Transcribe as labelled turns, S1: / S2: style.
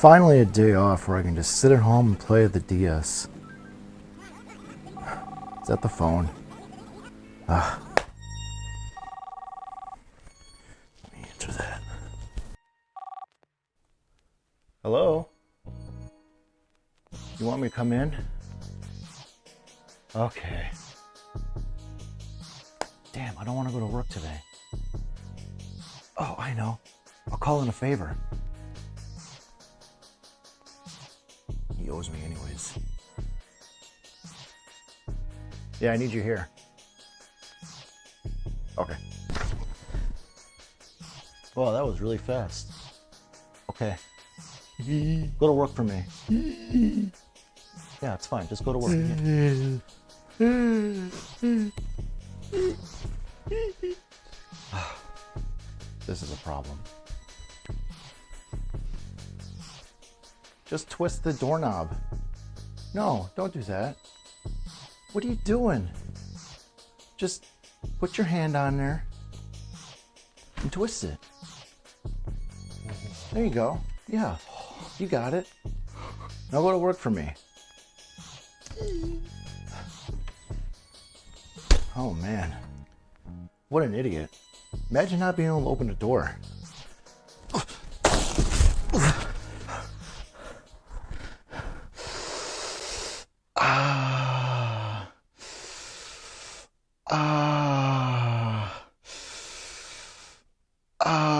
S1: Finally a day off where I can just sit at home and play the DS. Is that the phone? Ah. Let me answer that. Hello? You want me to come in? Okay. Damn, I don't want to go to work today. Oh, I know. I'll call in a favor. He owes me anyways. Yeah, I need you here. Okay. Well, that was really fast. Okay. Go to work for me. Yeah, it's fine. Just go to work. Again. This is a problem. Just twist the doorknob. No, don't do that. What are you doing? Just put your hand on there and twist it. There you go. Yeah, you got it. Now go to work for me. Oh man, what an idiot. Imagine not being able to open the door. 아, 아.